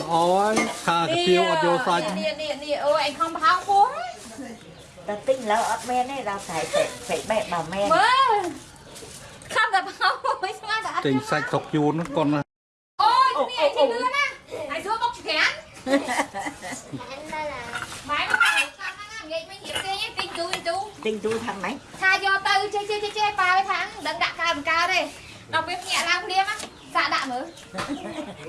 ល្អហើយថាកាទៀវអត់យកសាច់នេះនេះនេះអូឯងខំប្រហោងពោះតែទិញលើអត់មានទេដល់ស្រ័យពេកបែបបើមែនមើលខំតែប្រហោងមិនស្មានតែអត់ទិញសាច់ស្រុកយួនគាត់ណាអូយនេះឯងលឿនណាឯងធ្វើមកច្រានម៉ែមកខាងហ្នឹងងាយមិនរៀបគេទេទិញទូទូទិញទូខាងម៉េចថាយកទៅចេះចេះចេះប៉ាឲ្យថាដឹងដាក់កើបង្កើទេដល់ពេលភ្ញាក់ឡើងព្រាមណា សាក់ដាក់មើល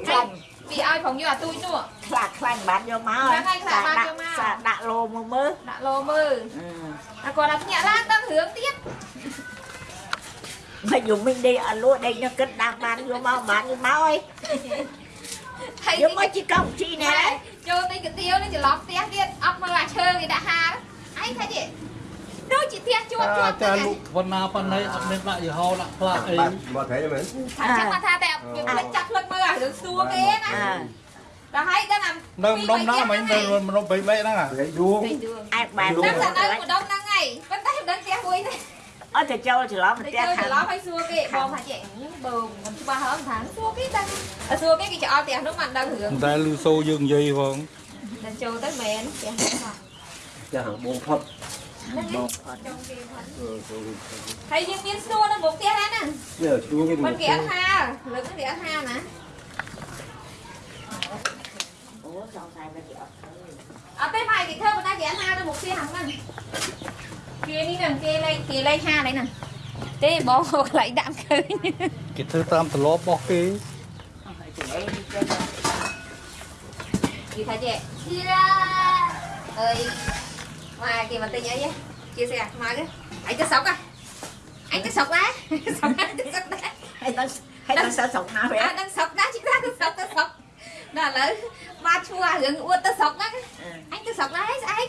ខ្លាញ់ពីឲ្យផងយកអាទូចនោះខ្លាចខ្លាញ់បានយកមកខ្លាចខ្លាចបានយកមកសាដាក់លោមកមើលដាក់លោមើលអឺតែគាត់ថាភ្ញាក់ឡើងដឹងរឿងទៀតមកយំមិញដេកអត់លក់ដេកនៅគិតដាក់បានយកមកបានយកមកអីហើយយកមកជីកង់ជីណែណែចូលទៅកាទៀវនេះច្រឡំផ្ទះទៀតអត់មើលអាឈើគេដាក់ហាលអញថាទៀត ដូចជាផ្ទះជាប់ជាប់ចាលុកប៉ុណ្ណាប៉ុណ្ណេះអត់មានដាក់យីហោដាក់ផ្លាកអីមក thấy rồi mình អញ្ចឹងគាត់ថាតែវាភ្លេចចាក់ភ្លេចមើលអារឿងសួរគេណាអើដល់ហើយដឹងអានៅម្ដុំណាមិញនៅម្ដុំ3មេហ្នឹងអា thấy vuông អាចបានដឹងតែនៅម្ដងហ្នឹងហើយប៉ុន្តែមិនដឹងផ្ទះមួយទេអត់ទៅចូលច្រឡំទៅផ្ទះចូលខាច្ងរឡំឲ្យសួរគេបងថាចេះបើមិនច្បាស់ហើយថាសួរគេដឹងសួរគេគេច្អល់ផ្ទះនោះមិនដឹងរឿងតែលឺសូយើងនិយាយផងតែចូលទៅមែនផ្ទះនោះ cho hàng buông phật ចង់គេផុត ហើយយើងមានស្នួរនៅមុខផ្ទះហ្នឹង giờ xuống cái មិន đường គេអត់ហាលើកគេអត់ហាណាអូចង់តែវាអត់អត់ទេម៉ែគេធ្វើប៉ុន្តែគេអត់ហានៅមុខផ្ទះហ្នឹងគេនេះហ្នឹងគេលេខគេលេខហានេះហ្នឹងទេបងកន្លែងដាក់ឃើញគេធ្វើតាមទម្លាប់របស់គេហើយទៅអីទៅគេថាចេះអើយ Wah, kimatnya ya. Chia sẻ mai cái. Anh cứ sọc à. Anh cứ sọc đấy. Sọc đấy, cứ sọc. Hay tao hay tao sợ sọc hả vậy? À đang sọc đó chị ta cứ sọc tao sọc. Đó là ba chua gần uất tao sọc đó. Ừ. Anh cứ sọc đấy, anh.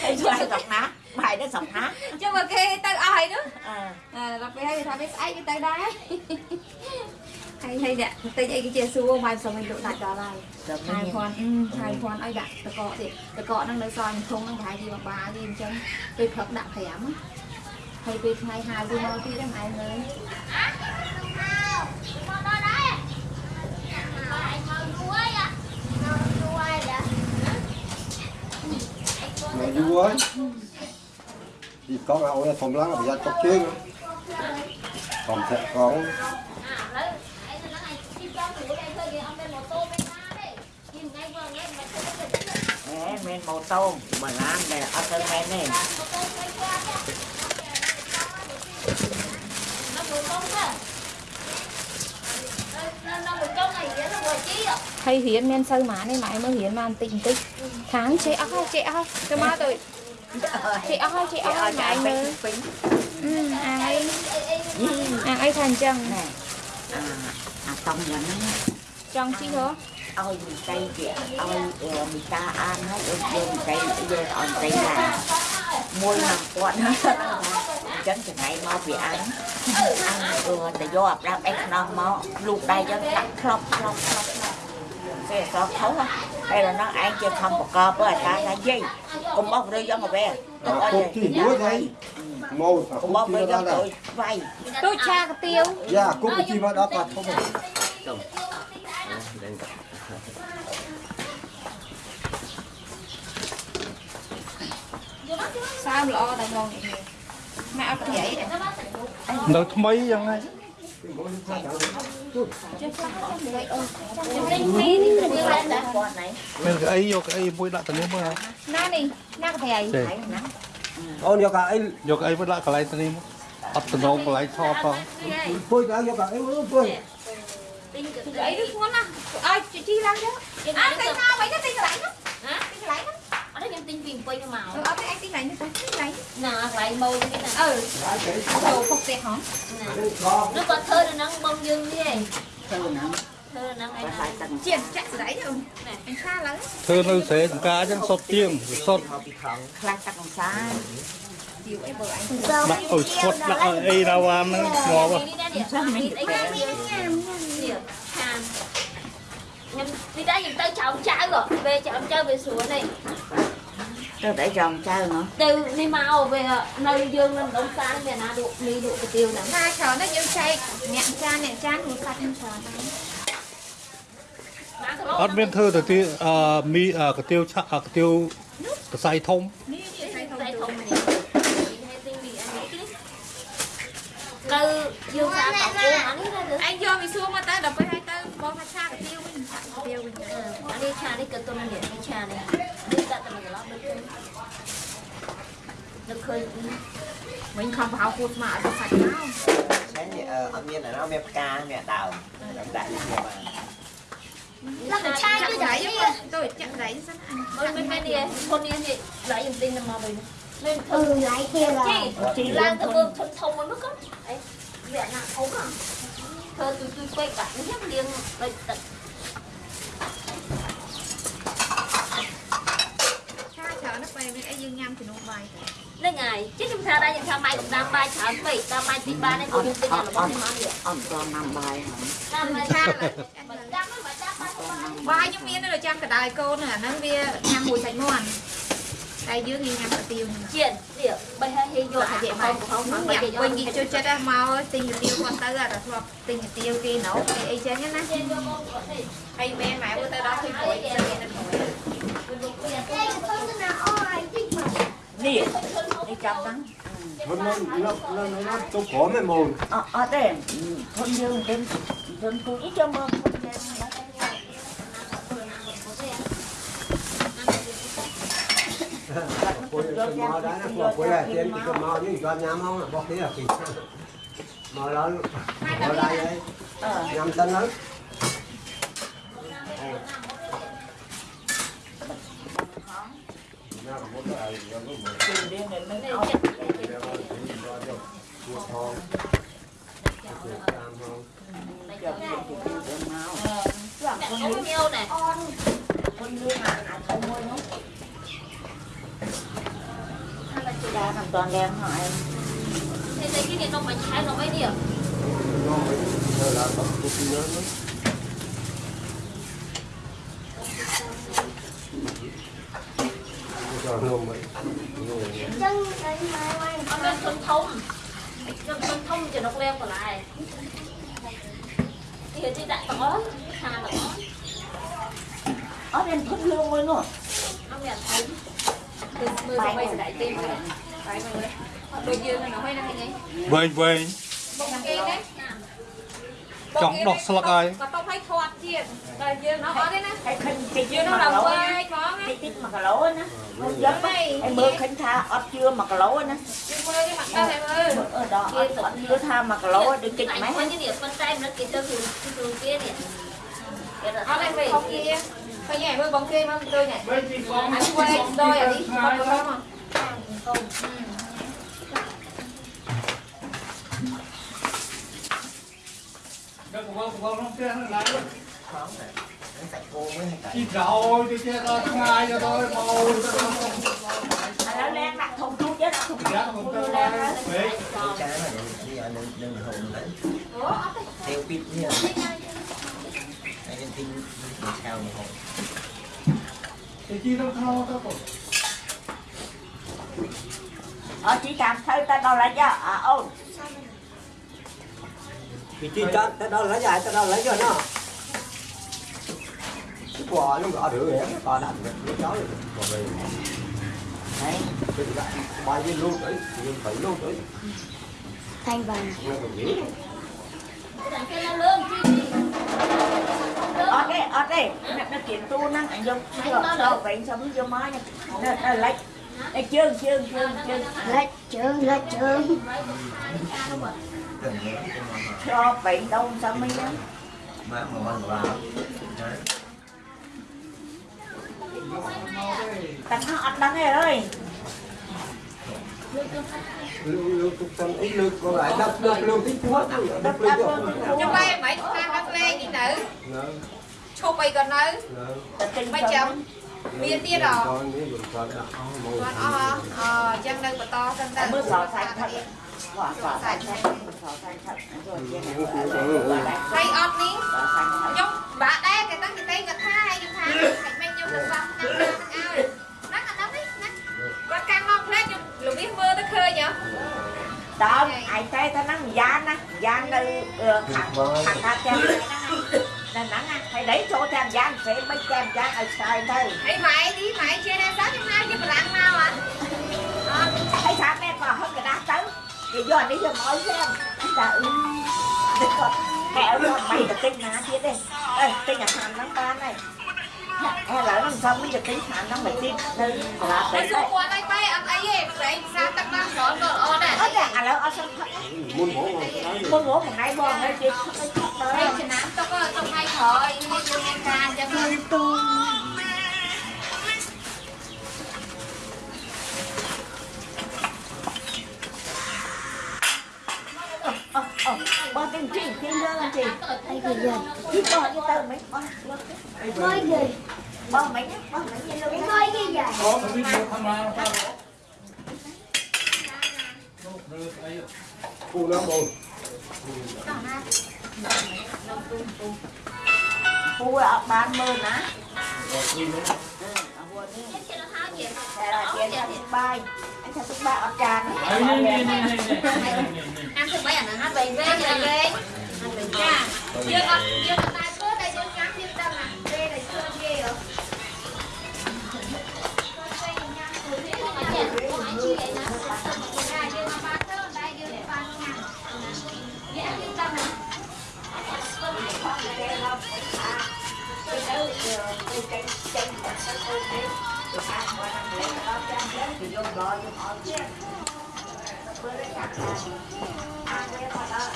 Hay chua hay sọc ná. Bài nó sọc ná. Chứ mà khi tao ai nữa. Ừ. À. Là phải hay tao biết anh cái tao đấy. ហ្នឹងអញទៅស្រុកដែរស្អែកទៅស្រុកដែរ ហើយឆ្លៃសុកណាបាយដល់សុកណា ចុះមកគេទៅអស់ហើយនោះ អឺ អឺដល់ពេលហើយគេថាវាស្អែកវាទៅដែរហើយហើយអ្នកតិចអីគេជាសួរបាយសុំឲ្យលក់ដាច់ដល់ហើយ ទៅ ឆា មា យ ន ភ័ណ្ឌឆាយភ័ណ្ឌឲ្យដាក់តកកទៀតតកកហ្នឹងនៅសល់ធុងហ្នឹងប្រហែលជាមួយបាទេអញ្ចឹងពេលព្រឹកដាក់5ហើយពេលថ្ងៃហៅវាមកទៀតហ្នឹងឯងមើល mày vua ấy thì con nào là phòng lắng là phải ra chọc chiên còn sẽ có អេមានម៉ូតូបើឡានដែលអត់ទៅមែនទេ ហើយ Nè, men màu tôm, mà ăn để ăn thêm men này. thầy hiến men sơ má này mà mãi mới hiến mà tình tích. Tháng chị ơi chị ơi cho má tôi chị ơi chị ơi mãi mới. ừ, anh ấy à ấy thành chân à, à tông dẫn trong chi hả? ឲ្យមីតៃគេឲ្យមីតាអានហើយឲ្យយកមីតៃយកឲ្យមីតៃឡាមួយនឹងគាត់ហ្នឹងអញ្ចឹងថ្ងៃមកពីអានអានគឺតែយកអាប្រាប់អេខ្នងមកលូកដៃយកដាក់ក្លប់ក្លប់ក្លប់គេសោះខុសហើយដល់ហ្នឹងឯងជាខំបកបអាចារ្យថាយាយកុំអស់រើយកមកវិញទៅឲ្យ cục thì đuối đây màu កុំអស់ cục រើ chi យក mà ទៅ ra វាយទូចឆាកាទៀវ dạ cục chi mà đã cả không សើមល្អតែងងនេះម៉ែអត់ប្រៃទេនៅថ្មីយ៉ាងហ្នឹងគាត់ណៃមានកៅអីយកកៅអីមួយដាក់ទៅនេះមើលណានេះណាកប្រៃចេះណៃណា ôn vô cả ấy យកកៅអីមួយដាក់កន្លែងទៅនេះមកអត់តំណងកន្លែងថតផង phơi cả vô cả ấy luôn phơi អីនេះធ្ងន់ណាស់ឲ្យជីឡើងទៅអត់តែមកវិញទៅទីកន្លែងហ្នឹងណាទីកន្លែងហ្នឹងអត់ខ្ញុំ ទិញពីពេញមក អត់ទេអញទីកន្លែងនេះទៅទីកន្លែង ណាកន្លែងម៉ូនេះណា អឺចូលពុកផ្ទះហ៎ ឬក៏ធ្វើនៅហ្នឹងបងយើងនេះឯង ទៅណា ធ្វើនៅហ្នឹងឯ បើ ង ហើយតាំង ជាចាក់ស្រីទៅអញឆាឡើង ធ្វើនៅស្រែចម្ការអញ្ចឹងសុតជាងវាសុត ខ្លាំងតាំងសា ជីវអីបើអញ ដាក់ឲ្យស្វត់ដាក់ឲ្យអីណាវ៉ាមហ្នឹងងាប់ហ៎ នេះណានេះអីគេញ៉ាំញ៉ាំនេះខានខ្ញុំទីដែរខ្ញុំទៅចោមចៅពេលចោមចៅវាស្រួលនេះ ទៅតែចង់ចៅណោះទៅនេះមកវានៅយើងនៅដុំសានមានណាលក់មីលក់កាទៀវហ្នឹងថាច្រើនណាស់យើងចែកអ្នកចានអ្នកចានគ្រូសាច់នឹងច្រើនដែរបានគីឡូអត់មានធ្វើទៅទីអឺមីអឺកាទៀវឆាអឺកាទៀវកសៃធំនេះនេះใส่ធំតែធធំំនេះហើយទីនេះអានេះនេះនៅយើងសាកបោះអានេះទៅអញយកវាសួរមកទៅដល់ពេលឲ្យទៅបងថាឆាកាទៀវវិញឆាកាទៀវវិញអានេះឆានេះក៏ទុំនេះនេះឆានេះ mình không vào cột mà ở sạch nào sáng thì ở miền này miền ca miền đào đóng đại như vậy là chai cái giấy tôi chặn giấy sao bên bên này thôn này thì lấy dùng tin là mò mình lên ừ lấy kia là lan từ bơm thôn thông mới mất á ấy vẹn nào ống à tôi tôi quay cả nhét liền lại tận បាយទៅហ្នឹងហើយជិះខ្ញុំថាដែរខ្ញុំថាបាយកំដាំបាយច្រើនពេកតាមបាយទីបានឯងខ្ញុំទិញរបស់នេះមកនេះ ông cho năm bài hả តាមបាយឆាឆាមិនដាំមិនបាច់ដាំបាយបាយបាយខ្ញុំមាននៅចាំកដៅកូនអាហ្នឹងវាញ៉ាំមួយសាច់មាន់តែយើងញ៉ាំកាទៀវហ្នឹងជៀននេះបីហើយហេយកអាយកមកហៅមកបាយញ៉ាំវិញគេចូលចិត្តហ្នឹងមកទិញកាទៀវគាត់ទៅអាតែធ្លាប់ទិញកាទៀវគេណូគេអីចឹងណាជៀនយកមកគាត់នេះហើយមែនម៉ែទៅដល់ឃើញព្រួយទៅ tiệt đi thêm thôn cô cho mơ thôn thêm mò đó nó cái mò như nhám không bóc thế là kì. Đây đấy nhám tân lắm. con nhiêu này con nhiêu mà không mua nó hay là chị đã làm toàn đen em. thế cái này nó bánh trái nó mấy điểm nó là bánh cookie lớn lắm nó cho nôm vậy nó lên thân thông lên thân thông thì nó leo còn lại thì chị đại có hà nó ở bên thôn dương mới nữa nó mẹ thấy គឺមើលទៅបីស្ដាយទេមើលបាយមើលដូចយើងហ្នឹងហើយណាឃើញវែងវែងបងគេណា ចង់ដោះស្លឹកហើយ ក៏តបឲ្យធាត់ទៀតតែយើងអត់អត់ទេណា cái khinh cái យើង chưa នៅ mà ដល់ lỗ វា á យផងណា cái tít mà cả lỗ á nó giấc em mơ khinh tha ớt chưa mà cả lỗ á យើងមើលគេមកដល់ហើយមើល ở đó ớt ớt chưa tha mà cả lỗ đừng kịch Anh mấy có những điểm phân tay nó kịp cho thường thường kia nè Cái đó អត់ទេវិញគេឃើញហើយមើលបងគេមកដូចនេះអញវែងដោយអានេះគាត់ទៅមក Đó của con, của con không kia nó lại luôn. Không thể. Đánh sạch cô mới hay tại. Chị rồi, chị kia tôi không hai cho tôi màu cho tôi không. Nó lên đặt thùng chút chứ đặt không Dạ thùng cho lên. Vậy. Trái mà đừng không đừng đừng hùng đấy. Theo pin như không Anh em tin sao mà hùng. Thì chi đâu thao tao còn. Ờ chị cảm thấy không đâu lại cho à ôn thì chi cho tới đâu lấy dài tới đâu lấy cho nó. Cái quả nó gõ được vậy to được nó chó được còn về đấy cái đại bài viên luôn đấy viên phải luôn đấy thanh vàng ở đây ở đây. Nó kiện tu năng anh dùng đâu vậy sống vô nha. Nó lấy đây chương chương chương chương lấy chương lấy chương gần như cái món mà cho vậy đâu sao mới nhá mà mà bằng vào đấy tặng nó ăn đắng này ơi lưu lưu tục tân ít lưu còn lại đập đập lưu tí quá đập đập lưu đập quá luôn ខ្ញុំបែរមិនខាងដល់ផ្លេងនេះនៅឈប់អីក៏នៅ Mấy chồng? មានទៀតអ cho những dùng cho đã màu គាត់អស់អអញ្ចឹងនៅបន្តសិន តើ bước sò xanh thật quả sò xanh thật sò xanh thật rồi chia này ហើយអត់នេះ sò xanh thật ខ្ញុំបាក់ដែរគេតាំងគេតែគាត់ថាហើយខ្ញុំថាមិនមែនខ្ញុំនឹងបាក់ណាស់ណាស់ឲ្យណាស់អាហ្នឹងនេះណាគាត់កាន់មកផ្លេចខ្ញុំលវិសមើលទៅឃើញហ៎ đó ai thấy ta năng gian á gian nơi thằng thằng ta cho này តែហ្នឹងណាហើយដៃចូលតាមយ៉ាងផ្សេងមិនតាមយ៉ាងឲ្យឆ្លើយទៅអីម៉ែទីម៉ែជាដែរសោះខ្យកនេះយកមកឲ្យ xem តែអឺតែគាត់តែអត់មិនទៅទិញណាទៀតទេអេទិញអាហារហ្នឹងបានហើយឥឡូវហ្នឹងសំមិនទៅទិញអាហារហ្នឹងមកទៀតនៅកន្លះតែទៅសួរគាត់អីបែអត់អីទេប្រែងផ្សារទឹកបានស្រន់ក៏ល្អដែរអត់ទេឥឡូវអត់សឹងផឹកមុនហ្មងមកទៅមុនមកមួយថ្ងៃបងហើយគេផឹកឲ្យឆក់ទៅហើយចំណាំទុកទុកឲ្យក្រោយនេះយើងមានការអញ្ចឹងទៅទូបើទាំងជីគេលើអញ្ចឹងអីគេយកជីបោះទៅទៅមិនបោះមកគេបោះមិនបោះមិនលើមកគេយកអូវីឌីអូខាងមកតាមគូណាបងពូអត់បានមើលណាអឺអវនេះគេទៅហៅជាតែរជាទឹកបាយអញថាទឹកបាយអត់ចានហើយនេះនេះនេះនេះនេះអានទៅបីអាហ្នឹងហើ Ờ, con tìm chỉnh thêm nữa con Ai gửi dần Chị bỏ cho tờ mấy con. Thôi gửi Bỏ mấy nhá, bỏ mấy nhá. Luôn Thôi gửi dần Có một video camera Cụ lắm rồi Cụ ở bán mơ ná Cụ ở bán mơ ná Cụ ở bán mơ ná anh sẽ ba ọt tràn. Nè nè nè nè. Anh sẽ bay ảnh hát bay về về về. Anh bình ca. Dương ọt dương ọt tay cướp đây dương cắm dương tâm à. Về đây chưa ghê rồi. Thank you. ល់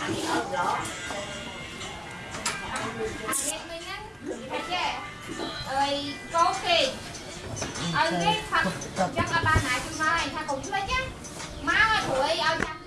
អានេះមិញហ្នឹងតែចេះអើយកោគេឲ្យគេផាត់ចឹងអត់បានណាជួយមកឯងថាកុំភ្លេចណាមកឲ្យព្រួយឲ្យចាំ